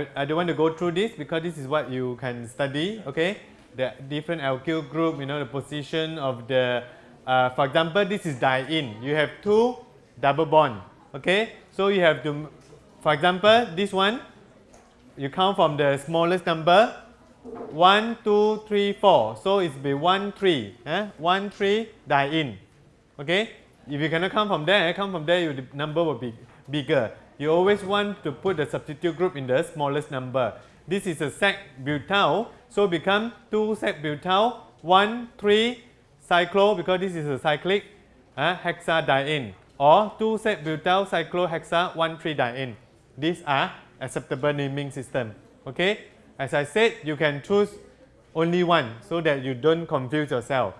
I, I don't want to go through this because this is what you can study, okay? The different alkyl group, you know, the position of the, uh, for example, this is diene. You have two double bond, okay? So you have to, for example, this one, you count from the smallest number, 1, 2, 3, 4. So it's be 1, 3, eh? 1, 3, diene, okay? If you cannot come from there, come from there, your number will be bigger. You always want to put the substitute group in the smallest number. This is a sec butyl, so become 2 sec butyl, 1, 3 cyclo because this is a cyclic uh, hexadiene or 2 sec butyl cyclohexa 1, 3 diene. These are acceptable naming system. Okay, as I said, you can choose only one so that you don't confuse yourself.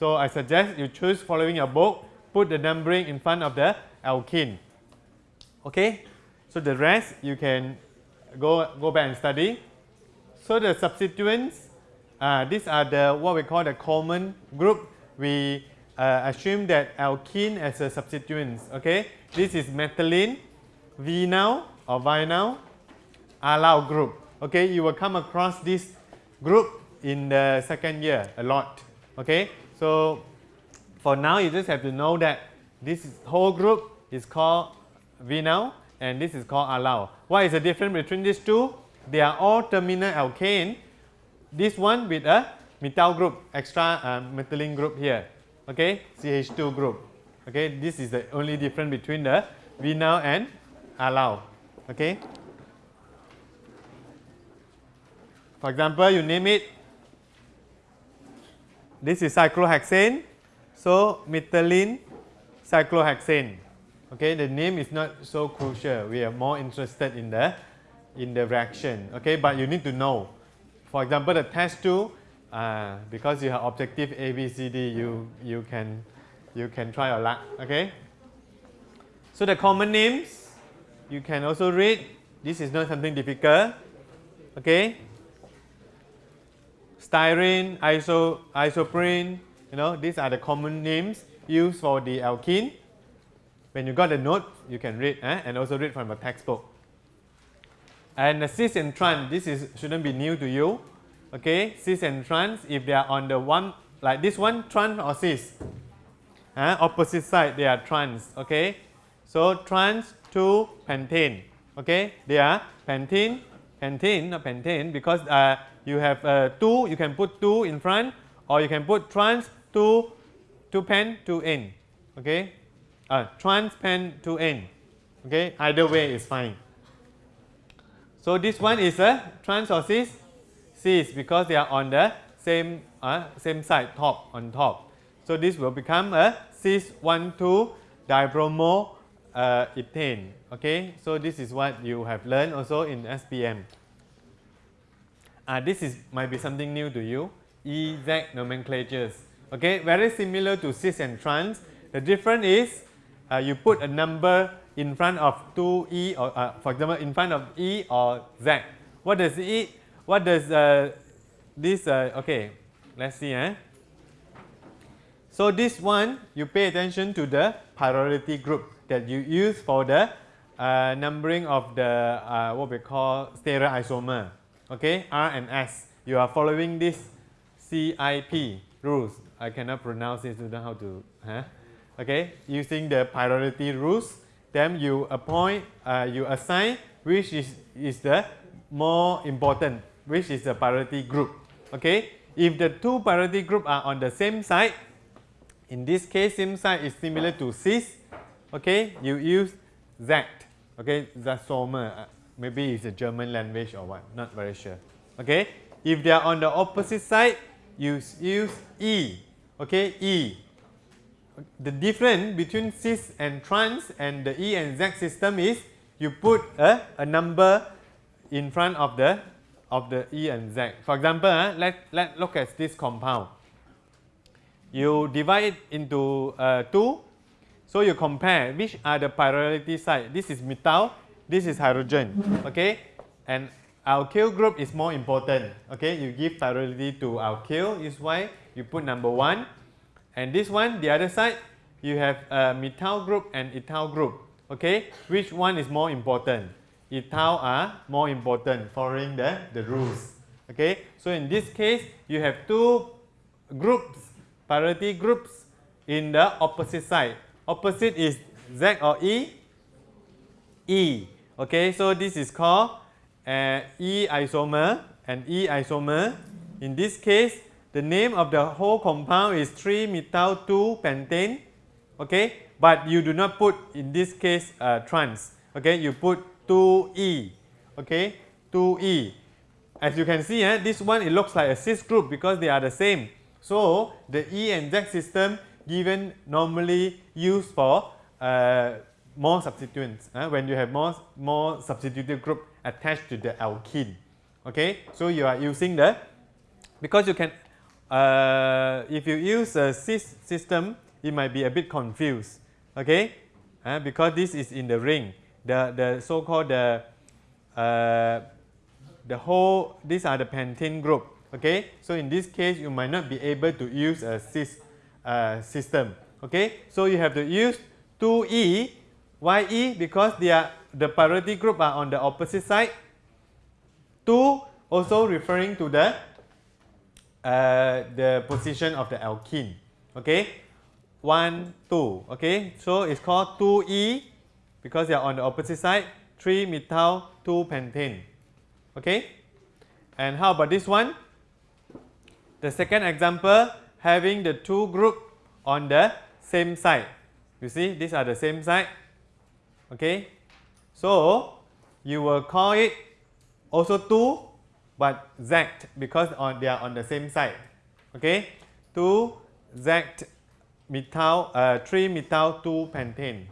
So I suggest you choose following your book put the numbering in front of the alkene. Okay, so the rest you can go, go back and study. So the substituents, uh, these are the what we call the common group. We uh, assume that alkene as a substituent. Okay, this is methylene, vinyl or vinyl, allyl group. Okay, you will come across this group in the second year a lot. Okay, so for now, you just have to know that this whole group is called vinyl and this is called allyl. What is the difference between these two? They are all terminal alkane. This one with a methyl group, extra uh, methylene group here. Okay, CH2 group. Okay, this is the only difference between the vinyl and allyl. Okay. For example, you name it. This is cyclohexane so, methylene cyclohexane. Okay, the name is not so crucial. We are more interested in the in the reaction. Okay, but you need to know. For example, the test two, uh, because you have objective A, B, C, D, you you can you can try your luck. Okay. So the common names you can also read. This is not something difficult. Okay. Styrene, iso, isoprene, you know, these are the common names used for the alkene. When you got the note, you can read eh? and also read from a textbook. And cis and trans, this is shouldn't be new to you. Okay, cis and trans, if they are on the one like this one, trans or cis. Eh? Opposite side, they are trans. Okay, so trans to pentane. Okay, they are pentene, pentene, not pentane, because uh, you have uh, two, you can put two in front, or you can put trans to, to pen to in. Okay, uh, trans pen to n. Okay, either way is fine. So this one is a trans or cis? Cis because they are on the same uh, same side top on top. So this will become a cis 1 2 dibromo uh, ethane. Okay, so this is what you have learned also in SPM. Uh, this is might be something new to you. EZ nomenclatures. Okay, very similar to cis and trans. The difference is uh, you put a number in front of 2e or uh, for example in front of e or z. What does e? What does uh, this? Uh, okay, let's see. Eh? So this one you pay attention to the priority group that you use for the uh, numbering of the uh, what we call stereoisomer. Okay, R and S. You are following this CIP rules. I cannot pronounce it, don't know how to, huh? Okay, using the priority rules, then you appoint, uh, you assign which is, is the more important, which is the priority group, okay. If the two priority group are on the same side, in this case same side is similar to cis, okay, you use Z, okay, Zasoma, uh, maybe it's a German language or what, not very sure, okay. If they are on the opposite side, you use E, okay, E. The difference between cis and trans and the E and Z system is you put a, a number in front of the of the E and Z. For example, uh, let let look at this compound. You divide it into uh, two, so you compare which are the priority side. This is methyl, this is hydrogen, okay, and alkyl group is more important. Okay, you give priority to alkyl is why you put number one. And this one, the other side, you have a methyl group and ethyl group. Okay, which one is more important? ethyl are more important following the, the rules. Okay, so in this case you have two groups, priority groups in the opposite side. Opposite is Z or E? E. Okay, so this is called uh, E isomer and E isomer. In this case, the name of the whole compound is 3-methyl 2-pentane. Okay, but you do not put in this case uh, trans. Okay, you put 2E. Okay, 2E. As you can see, eh, this one it looks like a cis group because they are the same. So the E and Z system given normally used for uh, more substituents uh, when you have more more substituted group attached to the alkene. Okay, so you are using the because you can uh, if you use a cis system, it might be a bit confused. Okay, uh, because this is in the ring, the the so-called the uh, the whole these are the pentane group. Okay, so in this case you might not be able to use a cis uh, system. Okay, so you have to use 2e, why e? Because they are the priority group are on the opposite side. 2 also referring to the uh, the position of the alkene. Okay, 1, 2. Okay, so it's called 2e because they are on the opposite side. 3 methyl 2 pentane. Okay, and how about this one? The second example having the two group on the same side. You see, these are the same side. Okay, so you will call it also 2 but Z because on they are on the same side. Okay, 2 Z methyl uh, 3 methyl 2 pentane.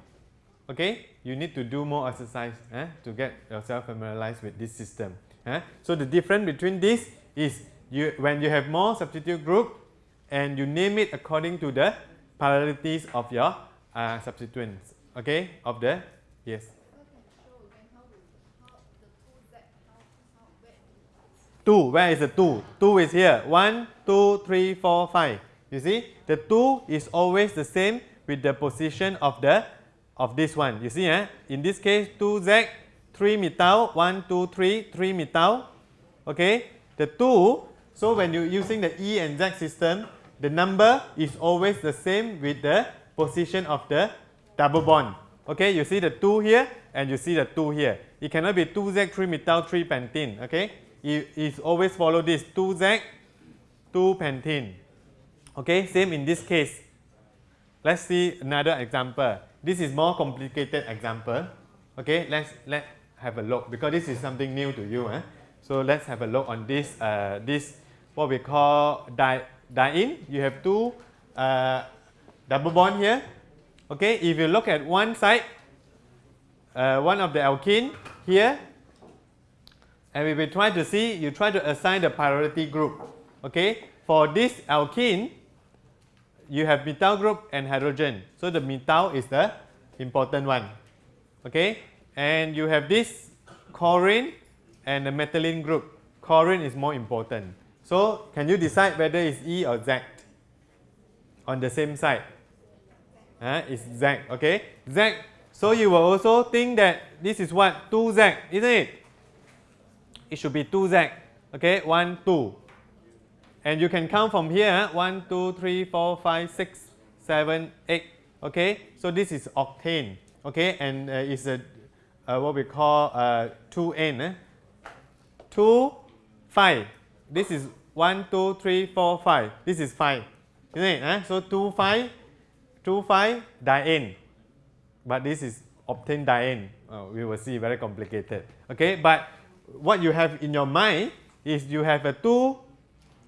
Okay, you need to do more exercise eh, to get yourself familiarized with this system. Eh? So the difference between this is you when you have more substitute group and you name it according to the polarities of your uh, substituents. Okay, of the yes. 2, where is the 2? 2 is here. 1, 2, 3, 4, 5. You see, the 2 is always the same with the position of the of this one. You see, eh? in this case, 2Z, 3 methyl, 1, 2, 3, 3 methyl. Okay, the 2, so when you're using the E and Z system, the number is always the same with the position of the double bond. Okay, you see the 2 here and you see the 2 here. It cannot be 2Z, 3 methyl, 3 pentene. Okay, is always follow this 2Z, 2 pentene. Okay, same in this case. Let's see another example. This is more complicated example. Okay, let's let have a look because this is something new to you. Eh? So let's have a look on this uh, this what we call di diene. You have two uh, double bond here. Okay, if you look at one side, uh, one of the alkene here and we will try to see, you try to assign the priority group. Okay, for this alkene, you have methyl group and hydrogen. So the methyl is the important one. Okay, and you have this chlorine and the methylene group. Chlorine is more important. So can you decide whether it's E or Z on the same side? Uh, it's Z. Okay, Z. So you will also think that this is what 2Z, isn't it? It should be 2z. Okay, 1, 2. And you can count from here 1, 2, 3, 4, 5, 6, 7, 8. Okay, so this is octane. Okay, and uh, it's a uh, what we call uh, 2n. Eh? 2, 5. This is 1, 2, 3, 4, 5. This is 5. Isn't it? Eh? So 2, 5, 2, 5, diene. But this is octane diene. Oh, we will see very complicated. Okay, but what you have in your mind is you have a 2,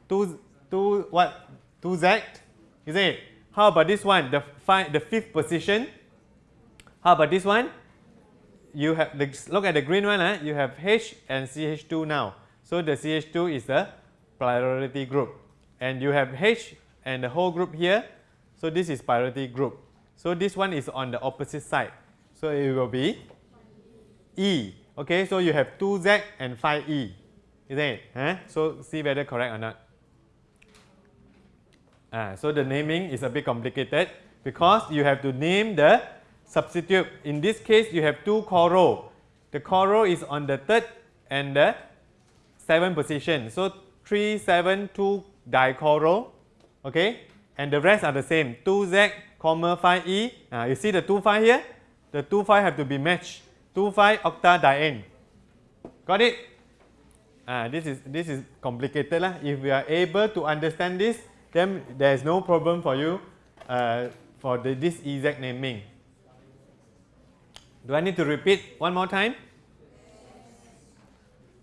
2, 2 what, 2z, is it? How about this one, the, five, the fifth position? How about this one? You have, the, look at the green one, eh? you have H and CH2 now. So the CH2 is the priority group. And you have H and the whole group here. So this is priority group. So this one is on the opposite side. So it will be E. Okay, so you have 2z and 5e, isn't it? Huh? So see whether correct or not. Ah, so the naming is a bit complicated because you have to name the substitute. In this case, you have two chloro. the choro is on the third and the seventh position. So 3, 7, 2 dichoro, okay? And the rest are the same, 2Z, comma 5E. Uh, you see the 2, 5 here? The 2, 5 have to be matched. 2, 5 octadiene. Got it? Uh, this is this is complicated lah. If we are able to understand this, then there is no problem for you uh, for the, this exact naming. Do I need to repeat one more time?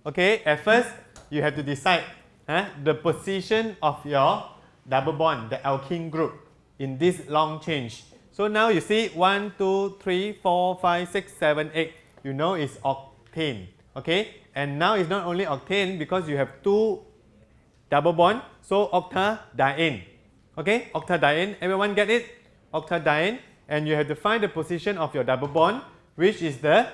Okay, at first you have to decide uh, the position of your double bond, the alkene group in this long change. So now you see 1, 2, 3, 4, 5, 6, 7, 8. You know it's octane. Okay, and now it's not only octane because you have two double bond, so octadiene. Okay, octadiene. Everyone get it? Octadiene. And you have to find the position of your double bond, which is the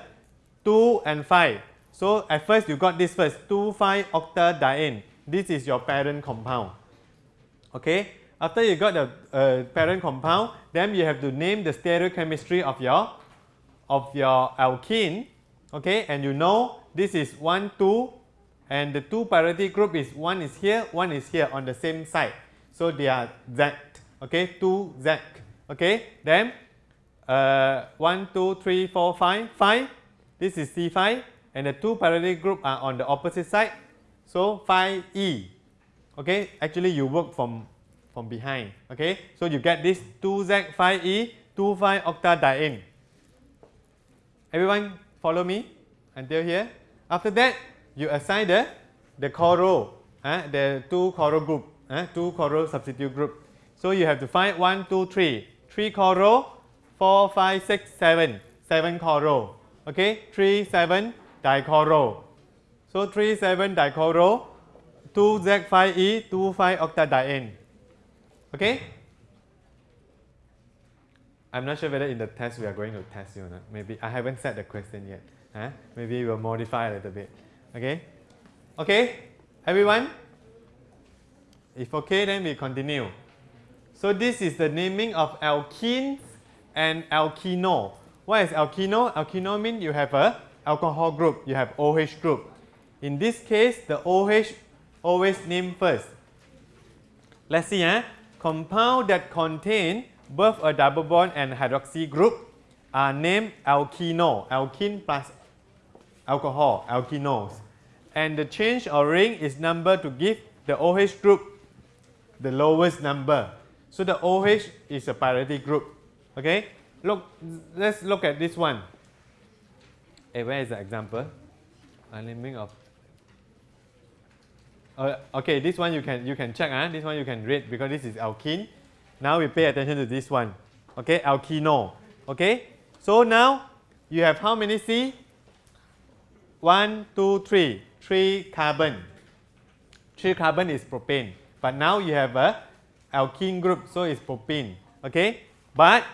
2 and 5. So at first you got this first, 2, 5 octadiene. This is your parent compound. Okay, after you got the uh, parent compound, then you have to name the stereochemistry of your of your alkene. Okay, and you know this is 1, 2 and the two priority group is one is here, one is here on the same side. So they are Z, okay, 2 Z, okay. Then uh, 1, 2, 3, 4, 5, 5, this is C5 and the two priority group are on the opposite side. So 5E, okay, actually you work from, from behind, okay. So you get this 2Z, 5E, 2, 5 octadiene. Everyone follow me. Until here? After that, you assign the, the choro, uh, the two choro group, uh, two choro substitute group. So you have to find 1, 2, 3, 3 choro, 4, 5, 6, 7, 7 choro, okay, 3, 7 dichoro. So 3, 7 dichoro, 2 Z5E, 2, 5 octadiene, okay. I'm not sure whether in the test we are going to test you or not. Maybe I haven't set the question yet. Huh? Maybe we'll modify a little bit. Okay? Okay? Everyone? If okay, then we continue. So this is the naming of alkenes and alkenol. What is alkenol? Alkenol means you have a alcohol group, you have OH group. In this case, the OH always name first. Let's see, eh? compound that contain both a double bond and hydroxy group are named alkenol, alkene plus alcohol, alkenols. And the change of ring is number to give the OH group the lowest number. So the OH is a priority group. Okay? Look, let's look at this one. Hey, where is the example? A naming of uh, okay, this one you can you can check. Huh? This one you can read because this is alkene. Now we pay attention to this one. Okay, alkenol. Okay, so now you have how many C? 1, 2, 3, 3 carbon. 3 carbon is propane. But now you have a alkene group, so it's propene. Okay? But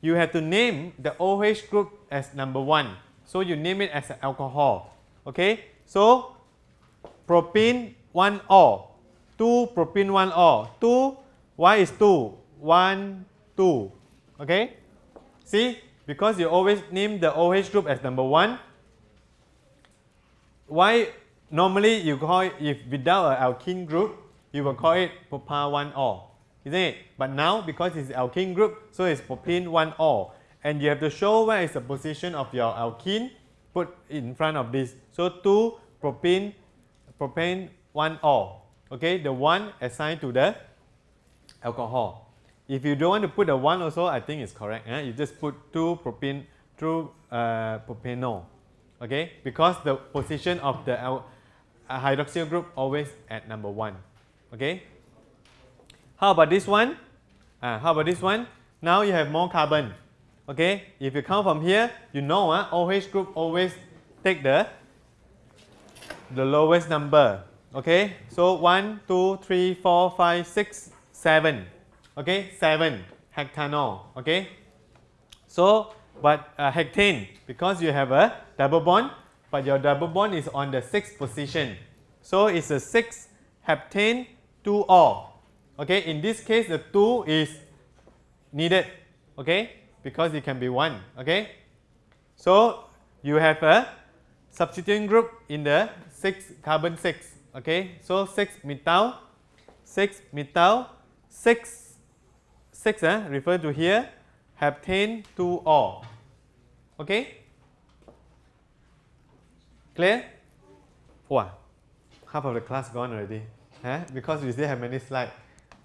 you have to name the OH group as number 1. So you name it as an alcohol. Okay? So propene 1 O. 2 propene 1 O. 2, why is 2? 1, 2. Okay? See? Because you always name the OH group as number 1, why normally you call it, if without an alkene group, you will call it propane 1-O, isn't it? But now because it's alkene group, so it's propene 1-O. And you have to show where is the position of your alkene put in front of this. So 2 propene, propane 1-O. Okay, the 1 assigned to the alcohol. If you don't want to put the 1 also, I think it's correct. Eh? You just put 2 propene, 2 uh, propanol okay because the position of the hydroxyl group always at number one okay how about this one uh, how about this one now you have more carbon okay if you count from here you know uh, OH group always take the the lowest number okay so 1 2 3 4 5 6 7 okay? 7 heptanol. Okay? So but uh, heptane because you have a double bond, but your double bond is on the sixth position. So it's a 6 heptane 2 O. Okay, in this case the 2 is needed, okay, because it can be 1, okay. So you have a substituent group in the 6 carbon 6. Okay, so 6 methyl, 6 methyl, 6, 6 eh, refer to here, heptane 2 or. Okay? Clear? Wow, half of the class gone already. Huh? Because we still have many slides.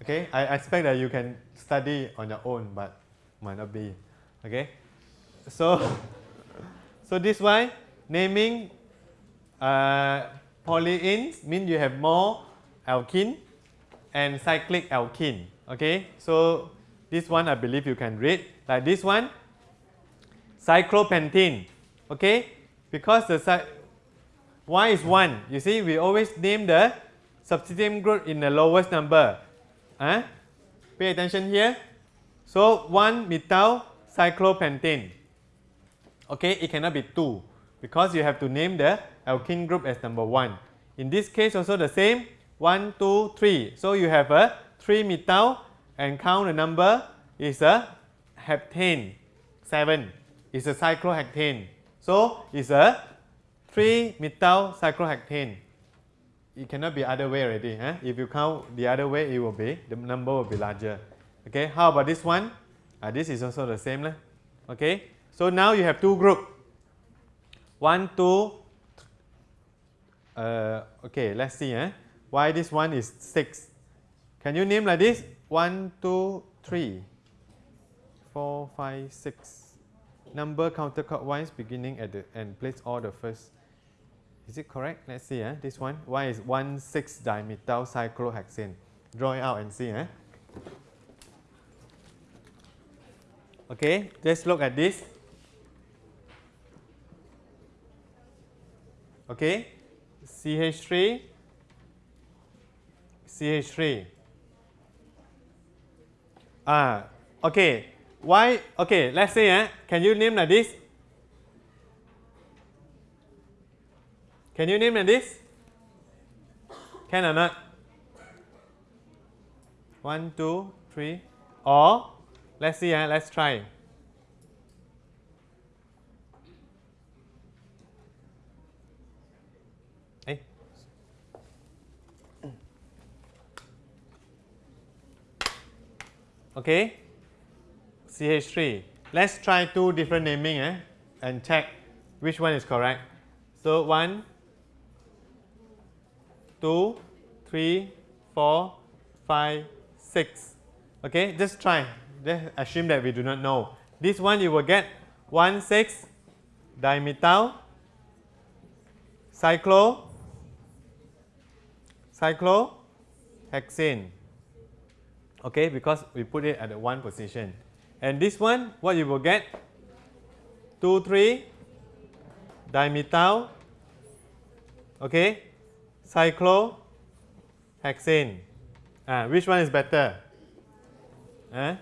Okay, I expect that you can study on your own, but might not be. Okay, so so this why naming uh, polyenes mean you have more alkene and cyclic alkene. Okay, so this one I believe you can read like this one cyclopentene. Okay, because the y is 1. You see, we always name the substituent group in the lowest number. Huh? Pay attention here. So 1 methyl cyclopentene. Okay, it cannot be 2 because you have to name the alkene group as number 1. In this case also the same 1, 2, 3. So you have a 3 methyl and count the number is a heptane 7 is a cyclohexane. So it's a 3 methyl cyclohexane it cannot be other way already. Huh? If you count the other way, it will be, the number will be larger. Okay, how about this one? Uh, this is also the same. Lah. Okay, so now you have two group. One, two, uh, okay, let's see. Eh? Why this one is 6? Can you name like this? 1, 2, 3, 4, 5, 6. Number counterclockwise beginning at the end. Place all the first is it correct? Let's see. Eh? This one. Y is 1 6 dimethyl cyclohexane. Draw it out and see. Eh? Okay, just look at this. Okay, CH3, CH3. Ah, okay. Why? Okay, let's say, eh, can you name like this? Can you name like this? Can or not? One, two, three. Or let's see, uh, let's try. Okay. CH3. Let's try two different naming eh, and check which one is correct. So one, two, three, four, five, six. Okay, just try. Just assume that we do not know. This one you will get 1, 6 dimethyl cyclo cyclohexane. Okay, because we put it at the one position. And this one, what you will get? 2, 3 dimethyl okay cyclohexane. Uh, which one is better? Uh?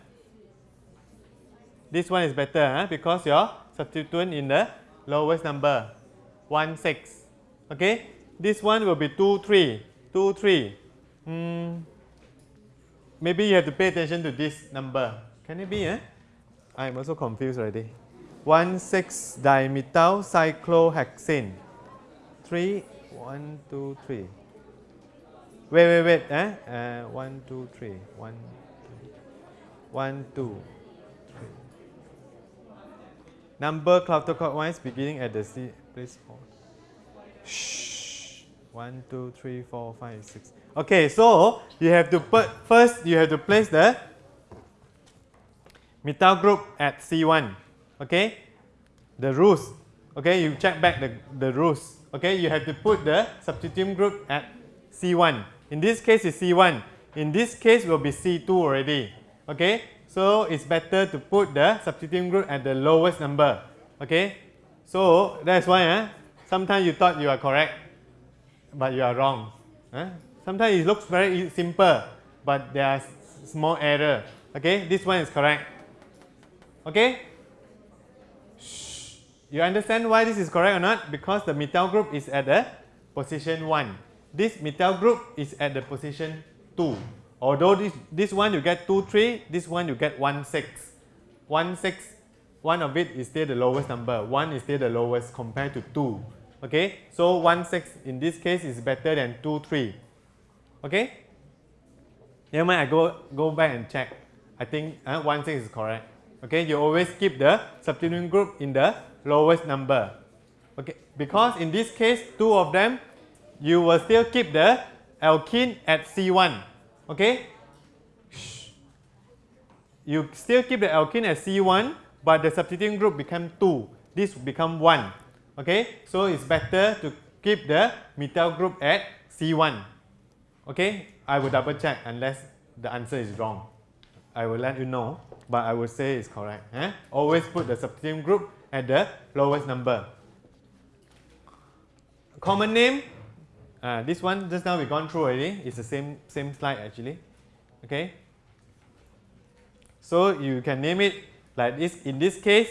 This one is better uh, because your substituent in the lowest number 1 6. Okay, this one will be 2 3. 2 3. Mm, maybe you have to pay attention to this number. Can it be? Eh? I'm also confused already. 1 6 dimethyl cyclohexane. 3 one, two, three. Wait, wait, wait. Eh? Uh, one, two, three. One, two. One, two, three. Number counterclockwise beginning at the C. Please pause. Shh. One, two, three, four, five, six. Okay, so you have to put first. You have to place the methyl group at C1. Okay, the rules. Okay, you check back the the rules okay, you have to put the substituent group at C1. In this case, it's C1. In this case, will be C2 already. Okay, so it's better to put the substituent group at the lowest number. Okay, so that's why eh, sometimes you thought you are correct, but you are wrong. Eh? Sometimes it looks very simple, but there are small error. Okay, this one is correct. Okay, you understand why this is correct or not? Because the methyl group is at the position 1. This methyl group is at the position 2. Although this, this one you get 2, 3, this one you get 1, 6. 1, 6, one of it is still the lowest number. 1 is still the lowest compared to 2. Okay, so 1 6 in this case is better than 2 3. Okay, never mind, I go, go back and check. I think uh, 1 6 is correct. Okay, you always keep the substituent group in the lowest number. Okay, because in this case, two of them, you will still keep the alkene at C1. Okay, you still keep the alkene at C1, but the substituent group become 2. This become 1. Okay, so it's better to keep the methyl group at C1. Okay, I will double check unless the answer is wrong. I will let you know, but I will say it's correct. Eh? Always put the substituent group at the lowest number. Common name, uh, this one just now we've gone through already. It's the same same slide actually. Okay. So you can name it like this. In this case,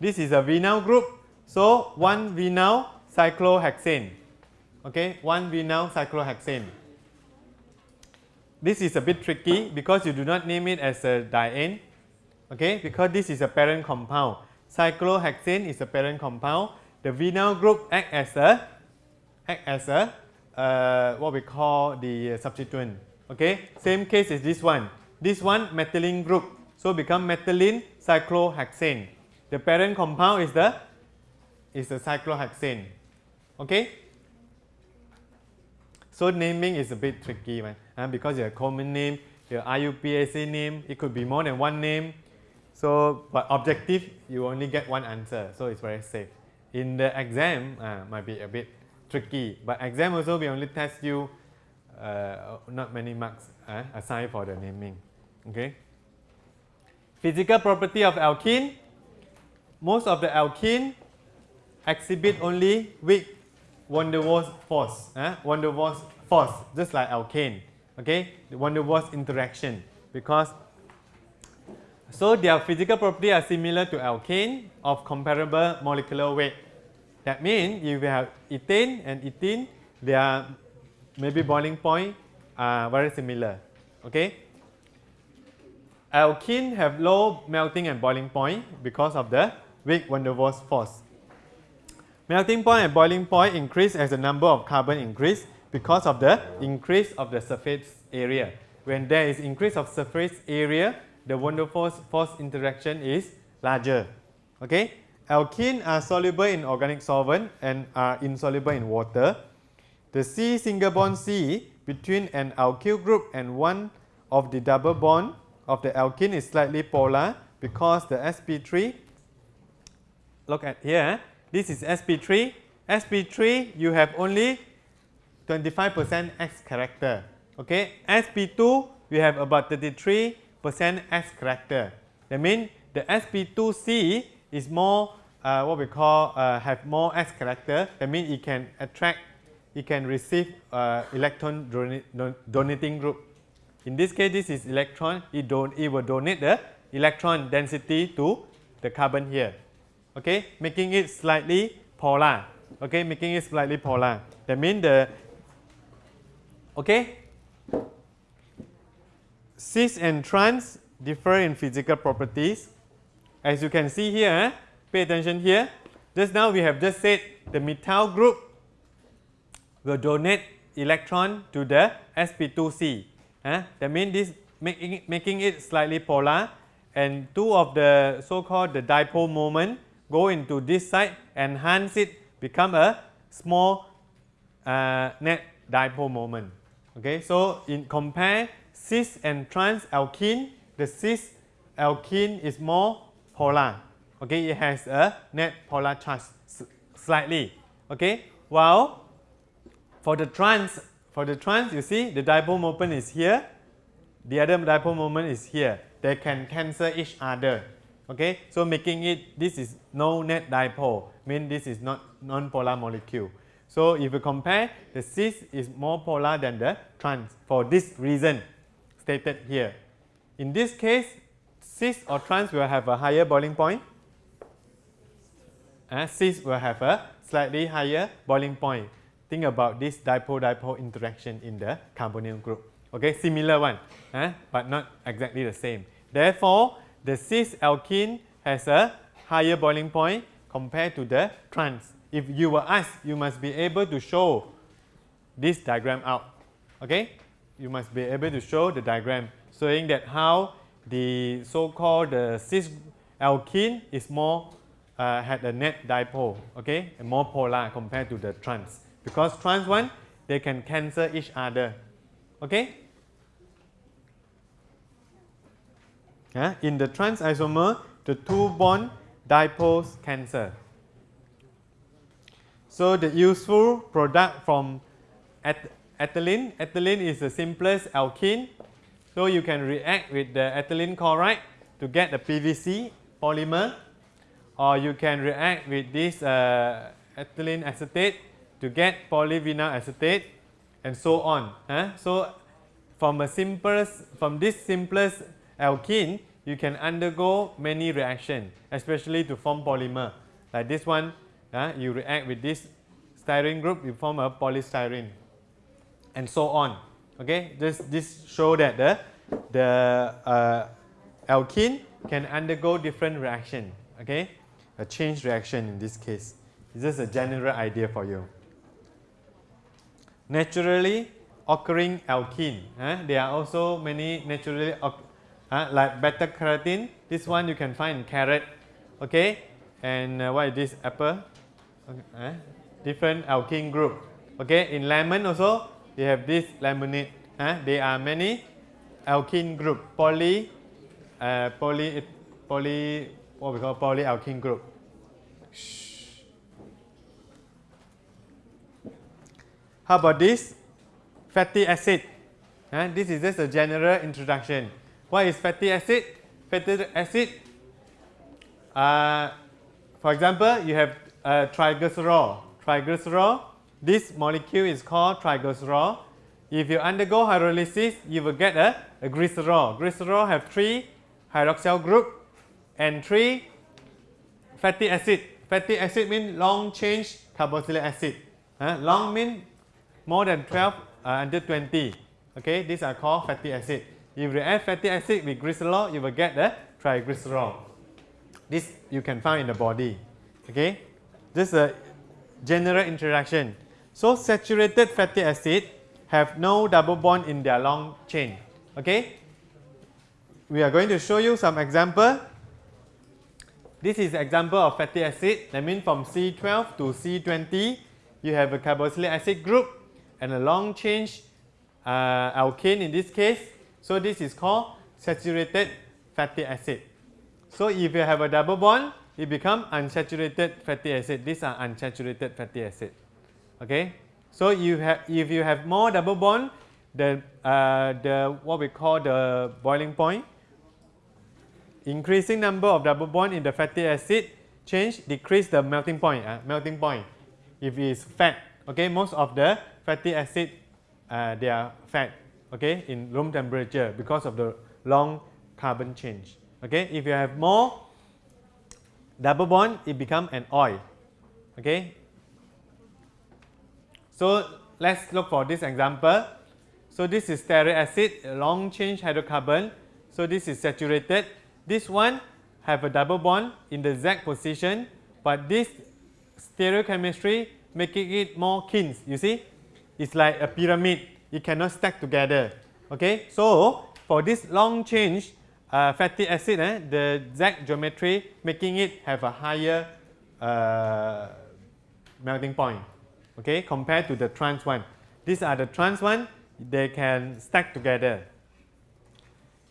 this is a vinyl group. So one vinyl cyclohexane. Okay, one vinyl cyclohexane. This is a bit tricky because you do not name it as a diene. Okay, because this is a parent compound. Cyclohexane is a parent compound. The vinyl group act as a act as a uh, what we call the substituent. Okay, same case is this one. This one methylene group, so become methylene cyclohexane. The parent compound is the is the cyclohexane. Okay. So naming is a bit tricky, right? Uh, because your common name, your IUPAC name, it could be more than one name. So, but objective, you only get one answer, so it's very safe. In the exam, uh, might be a bit tricky, but exam also we only test you uh, not many marks uh, aside for the naming. Okay. Physical property of alkene. Most of the alkene exhibit only weak van der Waals force. Uh, van der Waals force, just like alkane. Okay, the van der Waals interaction because so their physical property are similar to alkane of comparable molecular weight. That means if you have ethane and ethene, their maybe boiling point are very similar. Okay. Alkene have low melting and boiling point because of the weak van der Waals force. Melting point and boiling point increase as the number of carbon increase because of the increase of the surface area. When there is increase of surface area, the van der Waals force interaction is larger. Okay? Alkene are soluble in organic solvent and are insoluble in water. The C single bond C between an alkyl group and one of the double bond of the alkene is slightly polar because the sp3 look at here this is sp3 sp3 you have only 25 percent s character okay sp2 we have about 33 percent s character that means the sp2c is more uh, what we call uh, have more s character that means it can attract it can receive uh, electron donating group in this case, this is electron. It, don it will donate the electron density to the carbon here. Okay, making it slightly polar. Okay, making it slightly polar. That means the okay cis and trans differ in physical properties. As you can see here, pay attention here. Just now we have just said the methyl group will donate electron to the sp2c Eh? That means this making it, making it slightly polar and two of the so-called the dipole moment go into this side enhance it become a small uh, net dipole moment. Okay, so in compare cis and trans alkene, the cis alkene is more polar. Okay, it has a net polar charge slightly. Okay, while for the trans for the trans, you see the dipole moment is here, the other dipole moment is here. They can cancel each other. Okay, so making it this is no net dipole, mean this is not non-polar molecule. So if you compare, the cis is more polar than the trans for this reason stated here. In this case, cis or trans will have a higher boiling point. Uh, cis will have a slightly higher boiling point think about this dipole-dipole interaction in the carbonyl group. Okay, similar one, eh? but not exactly the same. Therefore, the cis alkene has a higher boiling point compared to the trans. If you were asked, you must be able to show this diagram out. Okay? You must be able to show the diagram showing that how the so-called uh, cis alkene is more uh, had a net dipole, okay, and more polar compared to the trans. Because trans one, they can cancel each other, okay. Uh, in the trans isomer, the two bond dipoles cancel. So the useful product from ethylene, ethylene is the simplest alkene. So you can react with the ethylene chloride to get the PVC polymer or you can react with this uh, ethylene acetate to get polyvinyl acetate and so on. Huh? So from a simplest, from this simplest alkene, you can undergo many reactions, especially to form polymer. Like this one, uh, you react with this styrene group, you form a polystyrene, and so on. Okay, this this show that the the uh, alkene can undergo different reaction. Okay, a change reaction in this case. It's just a general idea for you. Naturally occurring alkene. Uh, there are also many naturally uh, like beta carotene. This one you can find in carrot. Okay, and uh, what is this apple? Okay, uh, different alkene group. Okay, in lemon also you have this limonene. Uh, there are many alkene group. Poly, uh, poly, poly, what we call polyalkene group. Shh. How about this? Fatty acid. Uh, this is just a general introduction. What is fatty acid? Fatty acid, uh, for example, you have uh, triglycerol. Triglycerol, this molecule is called triglycerol. If you undergo hydrolysis, you will get a, a glycerol. Glycerol have three hydroxyl group and three fatty acid. Fatty acid means long chain carboxylic acid. Uh, long means more than 12 uh, under 20. Okay, these are called fatty acid. If you add fatty acid with glycerol, you will get the triglycerol. This you can find in the body. Okay, this is a general introduction. So saturated fatty acid have no double bond in their long chain. Okay, we are going to show you some example. This is example of fatty acid. That means from C12 to C20, you have a carboxylic acid group and a long chain uh, alkane in this case so this is called saturated fatty acid. So if you have a double bond, it becomes unsaturated fatty acid. These are unsaturated fatty acid. Okay. So you have if you have more double bond, the uh, the what we call the boiling point, increasing number of double bond in the fatty acid change decrease the melting point. Uh, melting point. If it is fat, okay, most of the fatty acid uh, they are fat okay, in room temperature because of the long carbon change. Okay, if you have more double bond, it become an oil. Okay. So let's look for this example. So this is stearic acid, long chain hydrocarbon. So this is saturated. This one have a double bond in the Z position, but this stereochemistry making it more keen. You see, it's like a pyramid it cannot stack together. Okay, so for this long chain uh, fatty acid, eh, the Z geometry making it have a higher uh, melting point. Okay, compared to the trans one. These are the trans one, they can stack together.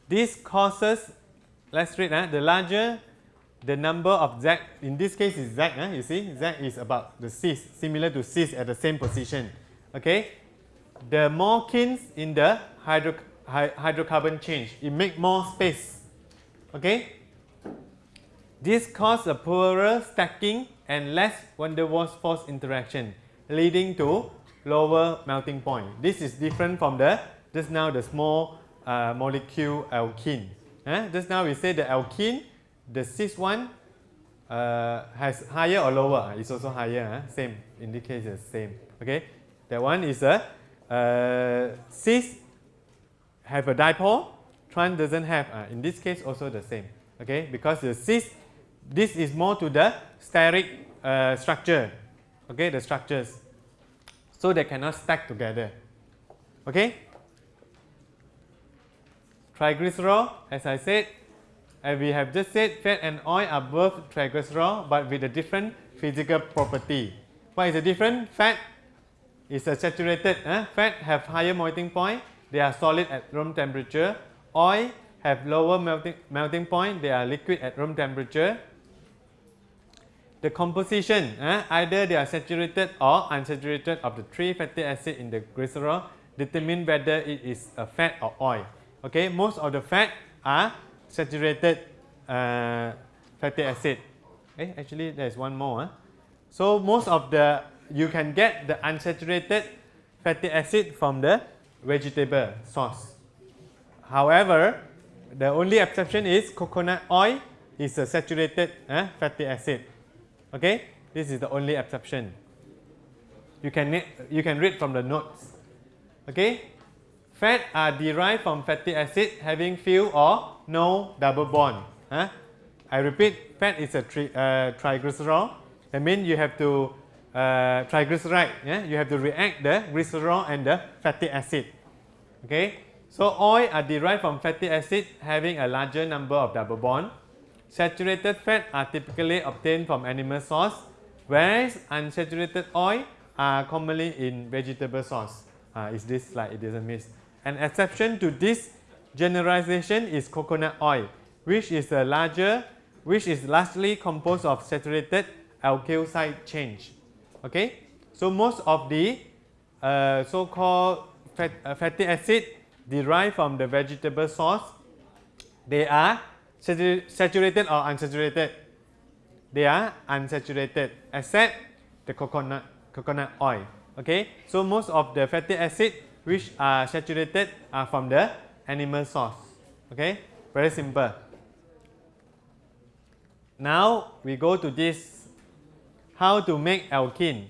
This causes, let's read, eh, the larger the number of Z, in this case is Z, eh, you see, Z is about the cis, similar to cis at the same position. Okay, the more kinks in the hydro, hydrocarbon change, it make more space. Okay? This causes a poorer stacking and less van der Waals force interaction, leading to lower melting point. This is different from the just now the small uh, molecule alkene. Eh? Just now we say the alkene, the cis one uh, has higher or lower. It's also higher. Eh? Same. In this case, it's same. Okay. That one is a uh, cis have a dipole, trans doesn't have. Uh, in this case, also the same. Okay, because the cis, this is more to the steric uh, structure. okay, the structures. So they cannot stack together. Okay? Triglycerol, as I said, and we have just said fat and oil are both triglycerol but with a different physical property. What is the difference? Fat is a saturated, eh? fat have higher melting point, they are solid at room temperature. Oil have lower melting, melting point, they are liquid at room temperature. The composition, eh? either they are saturated or unsaturated of the three fatty acid in the glycerol determine whether it is a fat or oil. Okay, most of the fat are saturated uh, fatty acid. Eh, actually, there is one more. Huh? So most of the you can get the unsaturated fatty acid from the vegetable sauce. However, the only exception is coconut oil is a saturated uh, fatty acid. Okay, this is the only exception. You can you can read from the notes. Okay, fat are derived from fatty acid having few or no double bond. Huh? I repeat, fat is a tri uh, triglycerol. That means you have to uh, triglyceride. Yeah, you have to react the glycerol and the fatty acid. Okay, so oil are derived from fatty acid having a larger number of double bond. Saturated fat are typically obtained from animal source, whereas unsaturated oil are commonly in vegetable source. Uh, is this slide? It doesn't miss. An exception to this generalization is coconut oil, which is a larger, which is largely composed of saturated alkyl side change. Okay, so most of the uh, so-called fat, uh, fatty acid derived from the vegetable source, they are saturated or unsaturated. They are unsaturated, except the coconut coconut oil. Okay, so most of the fatty acid which are saturated are from the animal source. Okay, very simple. Now we go to this how to make alkene,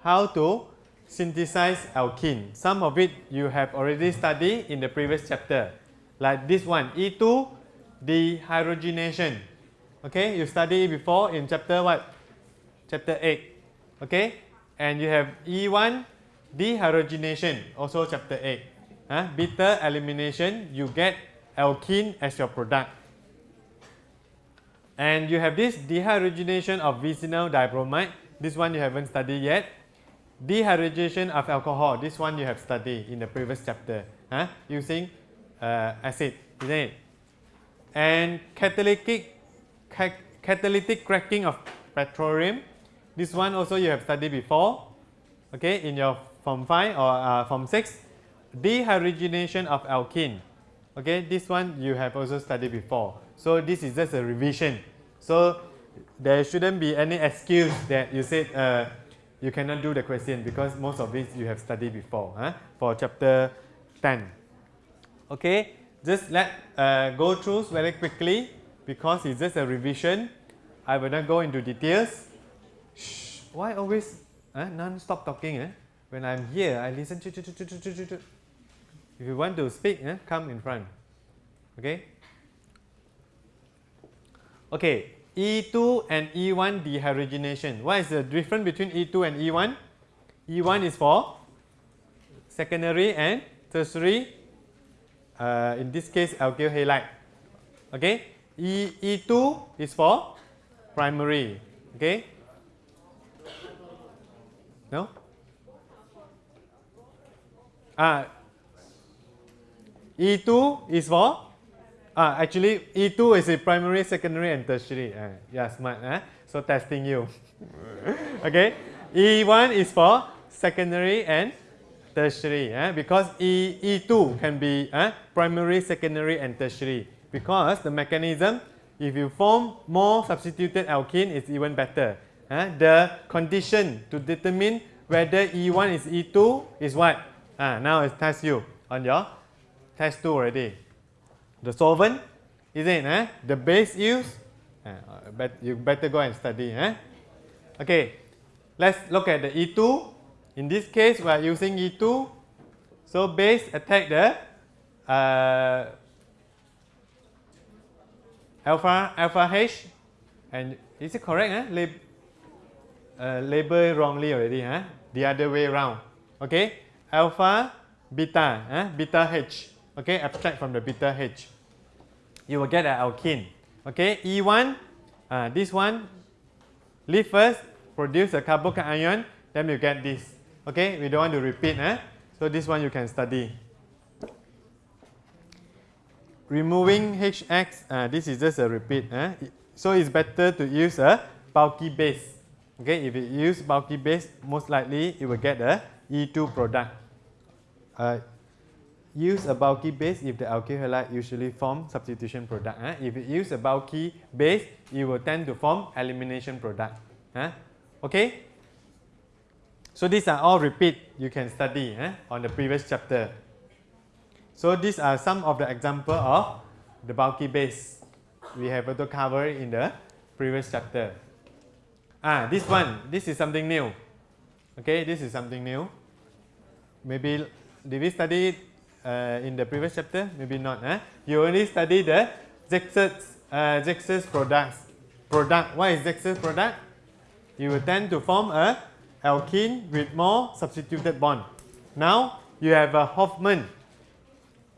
how to synthesize alkene. Some of it you have already studied in the previous chapter, like this one, E2 dehydrogenation. Okay, you studied before in chapter what? Chapter 8. Okay, and you have E1 dehydrogenation, also chapter 8. Huh? Bitter elimination, you get alkene as your product. And you have this dehydrogenation of vinyl dibromide. This one you haven't studied yet. Dehydrogenation of alcohol. This one you have studied in the previous chapter. Huh? Using uh, acid, isn't it? And catalytic, ca catalytic cracking of petroleum. This one also you have studied before. Okay, in your Form 5 or uh, Form 6. Dehydrogenation of alkene. Okay, this one you have also studied before. So this is just a revision. So there shouldn't be any excuse that you said uh, you cannot do the question because most of it you have studied before huh? for chapter 10. Okay, just let uh, go through very quickly because it's just a revision. I will not go into details. Shh, why always uh, non-stop talking? Eh? When I'm here, I listen. To if you want to speak, eh, come in front. Okay. Okay, E2 and E1 dehydrogenation. What is the difference between E2 and E1? E1 is for secondary and tertiary, uh, in this case alkyl halide. Okay, e, E2 is for primary. Okay, no? Ah, E2 is for Ah, actually, E2 is a primary, secondary, and tertiary. Uh, yeah, smart. Eh? So testing you. okay. E1 is for secondary and tertiary. Eh? Because E, E2 can be eh? primary, secondary, and tertiary. Because the mechanism, if you form more substituted alkene, it's even better. Eh? The condition to determine whether E1 is E2 is what? Ah, now it's test you on your test 2 already the solvent, is it? Eh? The base use, uh, but you better go and study. Eh? Okay, let's look at the E2. In this case, we are using E2. So base attack the uh, alpha alpha H, and is it correct? Eh? Lib uh, label wrongly already, huh? the other way around. Okay, alpha, beta, huh? beta H. Okay, abstract from the beta H. You will get an alkene. Okay, E1, uh, this one, leave first, produce a carbocation, then you get this. Okay, we don't want to repeat. Huh? So this one you can study. Removing HX, uh, this is just a repeat. Huh? So it's better to use a bulky base. Okay, if you use bulky base, most likely you will get a E2 product. Uh, use a bulky base if the alkyl halide usually form substitution product. Huh? If you use a bulky base, you will tend to form elimination product. Huh? Okay? So these are all repeat you can study huh? on the previous chapter. So these are some of the example of the bulky base we have also cover in the previous chapter. Ah, this one, this is something new. Okay, this is something new. Maybe did we study it uh, in the previous chapter? Maybe not. Eh? You only study the Zaitsev, uh, Zaitsev products. Product. What is Zaitsev product? You will tend to form a alkene with more substituted bond. Now you have a Hofmann.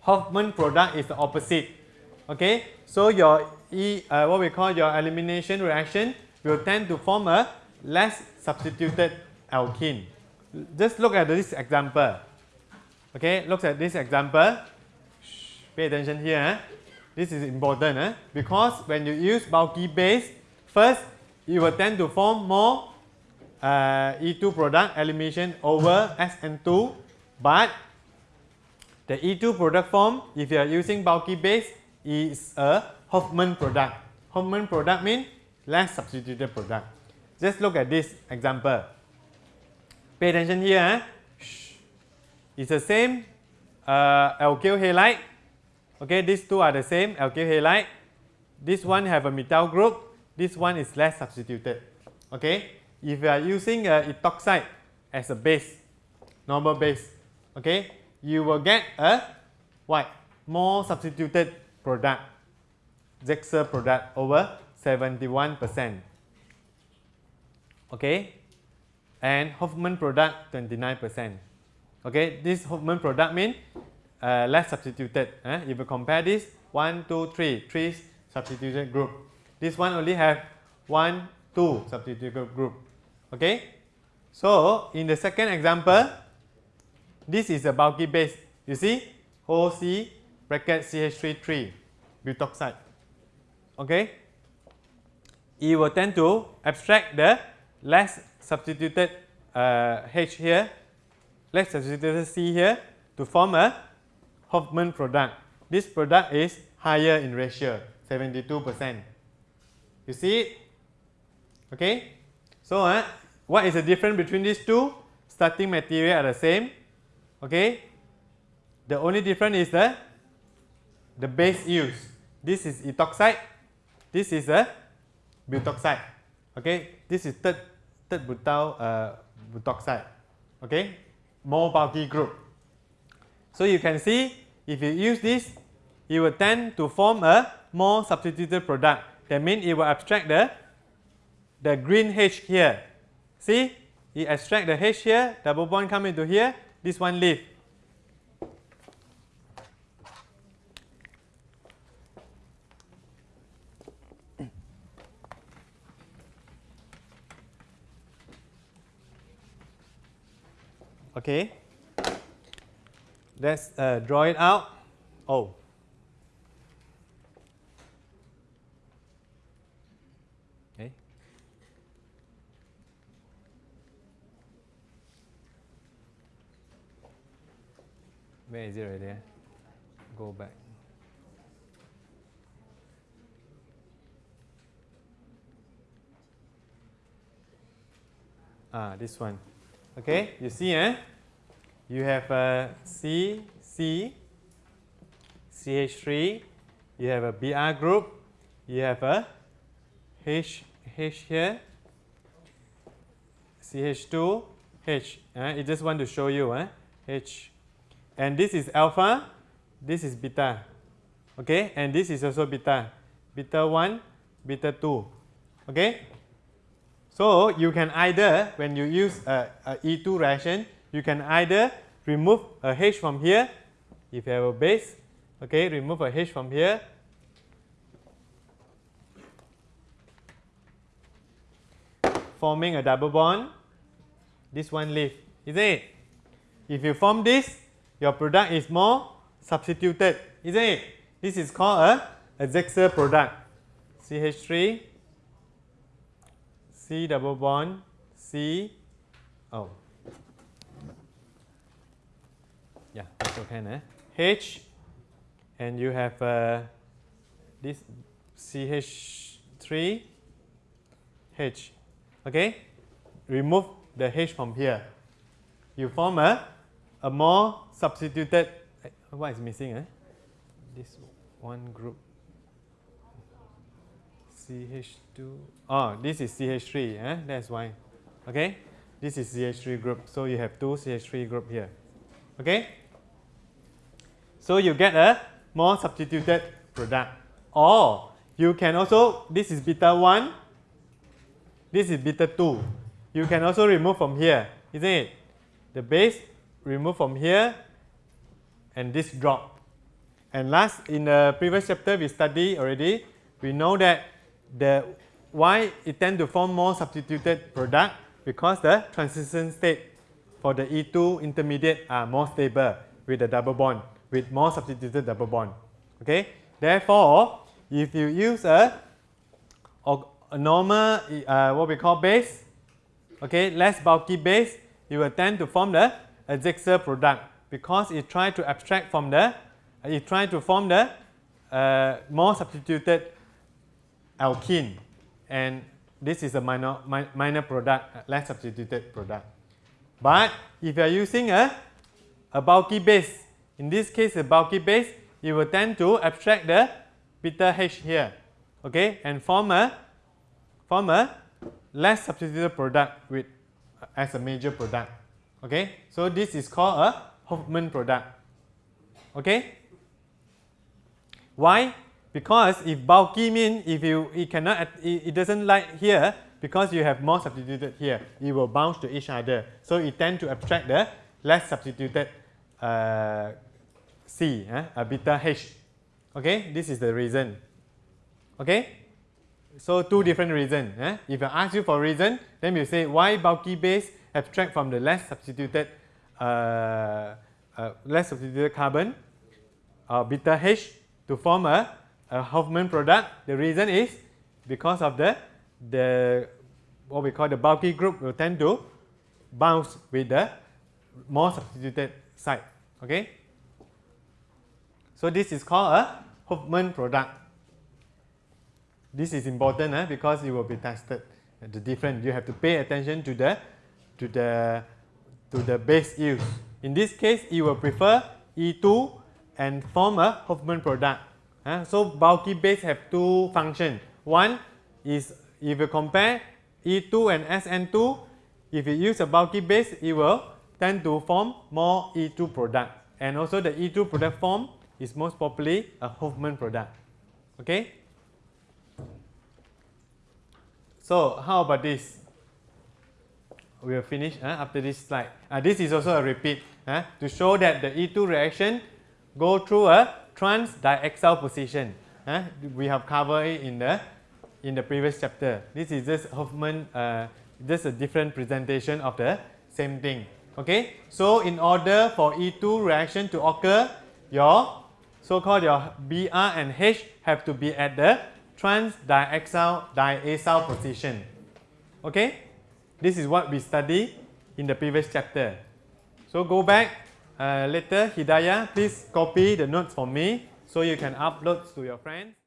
Hofmann product is the opposite. Okay, so your E, uh, what we call your elimination reaction will tend to form a less substituted alkene. Just look at this example. Okay, look at this example. Shh, pay attention here. Eh? This is important eh? because when you use bulky base, first you will tend to form more uh, E2 product elimination over SN2, but the E2 product form, if you are using bulky base, is a Hofmann product. Hofmann product means less substituted product. Just look at this example. Pay attention here. Eh? It's the same uh, alkyl halide. Okay, these two are the same alkyl halide. This one have a methyl group. This one is less substituted. Okay, if you are using a ethoxide as a base, normal base, okay, you will get a what? More substituted product, Zaitsev product over 71%. Okay, and Hofmann product 29%. Okay, this Hofmann product means uh, less substituted. Eh? If you compare this, 1, 2, 3, 3 substituted group. This one only have 1, 2 substituted group. Okay, so in the second example, this is a bulky base. You see, OC bracket CH3 3 butoxide. Okay, it will tend to abstract the less substituted uh, H here, less substituted C here to form a Hofmann product. This product is higher in ratio, 72%. You see it? Okay. So, uh, what is the difference between these two? Starting material are the same. Okay. The only difference is the, the base used. This is ethoxide. This is a butoxide. Okay. This is third third butyl uh, butoxide. Okay, more bulky group. So you can see if you use this, it will tend to form a more substituted product. That means it will abstract the the green H here. See, it extract the H here, double bond come into here. This one leave. Okay. Let's uh, draw it out. Oh. Okay. Where is it right there? Go back. Ah, this one. Okay, you see, eh? You have a C, C, CH3, you have a Br group, you have a H, H here, CH2, H. Eh? I just want to show you, eh? H. And this is alpha, this is beta. Okay, and this is also beta. Beta 1, beta 2. Okay, So you can either, when you use a, a E2 reaction, you can either remove a H from here, if you have a base, okay, remove a H from here, forming a double bond, this one leave, isn't it? If you form this, your product is more substituted, isn't it? This is called a admixture product. CH3, C double bond, C, oh, yeah, that's okay, eh? H, and you have uh, this CH3, H, okay? Remove the H from here. You form a, a more substituted, eh, what is missing? Eh? This one group. CH2, oh, this is CH3, eh? that's why. Okay, this is CH3 group, so you have two CH3 group here. Okay, so you get a more substituted product. Or you can also, this is beta 1, this is beta 2. You can also remove from here, isn't it? The base remove from here and this drop. And last, in the previous chapter we studied already, we know that the why it tend to form more substituted product because the transition state for the E2 intermediate are more stable with the double bond, with more substituted double bond. Okay? Therefore, if you use a, a normal, uh, what we call base, okay, less bulky base, you will tend to form the admixture product because it try to abstract from the, it try to form the uh, more substituted alkene and this is a minor, mi minor product, uh, less substituted product. But if you are using a, a bulky base, in this case a bulky base, you will tend to abstract the beta H here, okay, and form a form a less substituted product with uh, as a major product. Okay, so this is called a Hofmann product. Okay. Why? Because if bulky mean if you it cannot it, it doesn't like here because you have more substituted here, it will bounce to each other. So it tend to abstract the less substituted uh, C, eh, a beta H. Okay, this is the reason. Okay, so two different reasons. Eh? If I ask you for reason, then you say why bulky base abstract from the less substituted uh, uh, less substituted carbon uh, beta H to form a, a Hofmann product. The reason is because of the the what we call the bulky group will tend to bounce with the more substituted side. Okay. So this is called a Hofmann product. This is important eh, because it will be tested. The different you have to pay attention to the to the to the base use. In this case, you will prefer E2 and form a Hofmann product. Uh, so bulky base have two functions. One is if you compare E2 and SN2, if you use a bulky base, it will tend to form more E2 product. And also the E2 product form is most probably a Hofmann product. Okay? So how about this? We will finish uh, after this slide. Uh, this is also a repeat uh, to show that the E2 reaction go through a trans diaxial position. We have covered it in the in the previous chapter. This is just Hofmann, uh, just a different presentation of the same thing. Okay, so in order for E2 reaction to occur, your so-called your Br and H have to be at the trans diaxial diacyl position. Okay, this is what we studied in the previous chapter. So go back uh, later, Hidayah, please copy the notes for me so you can upload to your friends.